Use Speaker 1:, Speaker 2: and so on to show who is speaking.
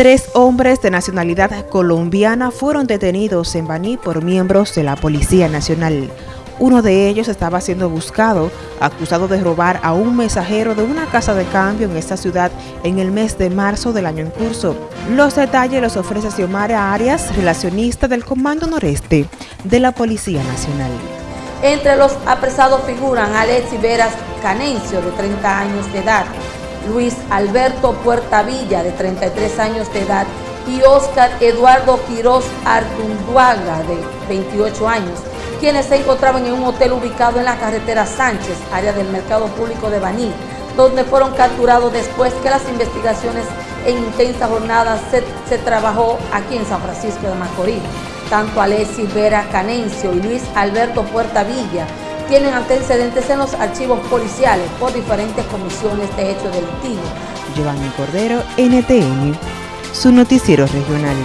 Speaker 1: Tres hombres de nacionalidad colombiana fueron detenidos en Baní por miembros de la Policía Nacional. Uno de ellos estaba siendo buscado, acusado de robar a un mensajero de una casa de cambio en esta ciudad en el mes de marzo del año en curso. Los detalles los ofrece Xiomara Arias, relacionista del Comando Noreste de la Policía Nacional.
Speaker 2: Entre los apresados figuran Alexi Veras Canencio, de 30 años de edad, Luis Alberto Puerta Villa, de 33 años de edad, y Oscar Eduardo Quiroz Artunduaga, de 28 años, quienes se encontraban en un hotel ubicado en la carretera Sánchez, área del mercado público de Baní, donde fueron capturados después que las investigaciones en intensa jornada se, se trabajó aquí en San Francisco de Macorís. Tanto Alessi Vera Canencio y Luis Alberto Puerta Villa tienen antecedentes en los archivos policiales por diferentes comisiones de hecho delictivo.
Speaker 1: Giovanni Cordero, NTN, su noticiero regional.